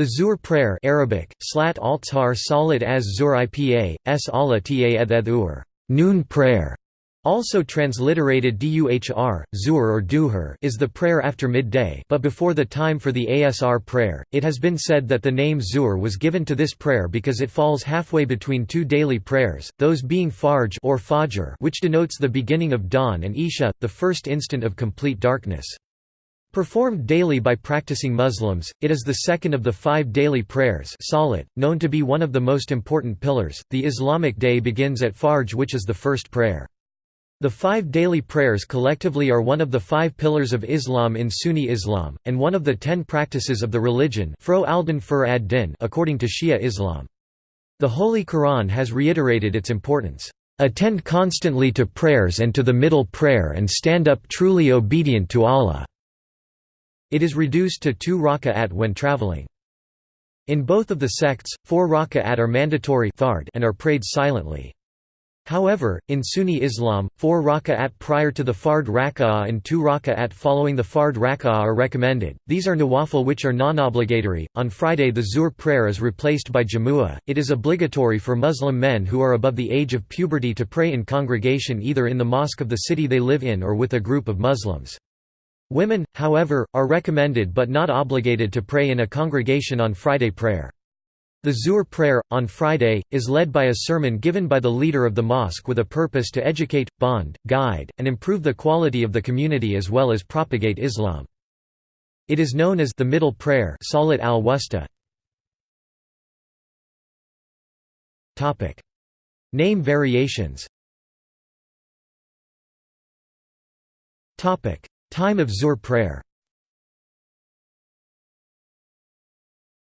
The Zuhr prayer Arabic, Slat al Salat as Zur Ipa, S Allah ta noon prayer, also transliterated duhr, zur or duhur is the prayer after midday but before the time for the asr prayer. It has been said that the name zuhr was given to this prayer because it falls halfway between two daily prayers, those being farj or fajr which denotes the beginning of dawn and isha, the first instant of complete darkness. Performed daily by practicing Muslims, it is the second of the five daily prayers salat, known to be one of the most important pillars. The Islamic day begins at Farj which is the first prayer. The five daily prayers collectively are one of the five pillars of Islam in Sunni Islam, and one of the ten practices of the religion according to Shia Islam. The Holy Quran has reiterated its importance. Attend constantly to prayers and to the middle prayer and stand up truly obedient to Allah. It is reduced to two raka'at when traveling. In both of the sects, four raka'at are mandatory and are prayed silently. However, in Sunni Islam, four raka'at prior to the fard raka'ah and two raka'at following the fard raka'ah are recommended. These are nawafil which are non-obligatory. On Friday the Zuhr prayer is replaced by Jamu'ah. It is obligatory for Muslim men who are above the age of puberty to pray in congregation either in the mosque of the city they live in or with a group of Muslims. Women, however, are recommended but not obligated to pray in a congregation on Friday prayer. The Zuhr prayer, on Friday, is led by a sermon given by the leader of the mosque with a purpose to educate, bond, guide, and improve the quality of the community as well as propagate Islam. It is known as the middle prayer Salat al-Wusta. Name variations Time of Zuhr prayer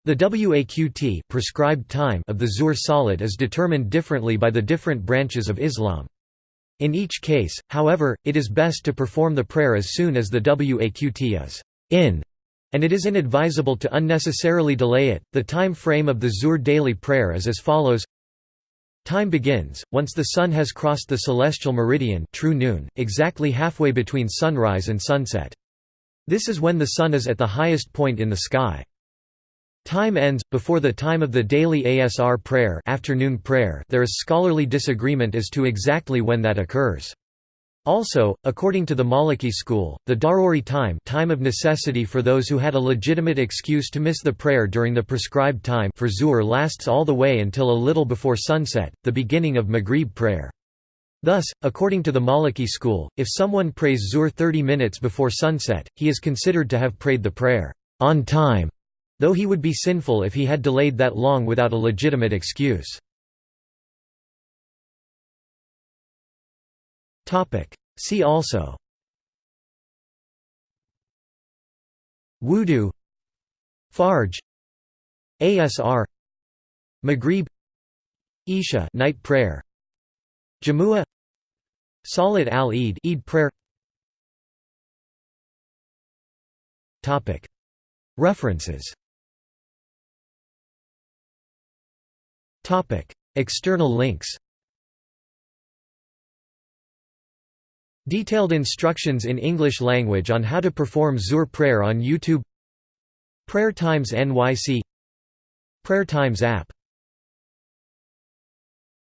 The waqt prescribed time of the Zuhr Salat is determined differently by the different branches of Islam. In each case, however, it is best to perform the prayer as soon as the waqt is in, and it is inadvisable to unnecessarily delay it. The time frame of the Zuhr daily prayer is as follows Time begins, once the sun has crossed the celestial meridian true noon, exactly halfway between sunrise and sunset. This is when the sun is at the highest point in the sky. Time ends, before the time of the daily ASR prayer, afternoon prayer there is scholarly disagreement as to exactly when that occurs. Also, according to the Maliki school, the daruri time, time of necessity for those who had a legitimate excuse to miss the prayer during the prescribed time for zuhr lasts all the way until a little before sunset, the beginning of Maghrib prayer. Thus, according to the Maliki school, if someone prays zuhr 30 minutes before sunset, he is considered to have prayed the prayer on time, though he would be sinful if he had delayed that long without a legitimate excuse. See also. Wudu. Farj ASR Maghrib. Isha. Night prayer. Jamua. Salat al-Eid. Eid prayer. Topic. References. Topic. External links Detailed instructions in English language on how to perform Zuhr prayer on YouTube. Prayer Times NYC Prayer Times app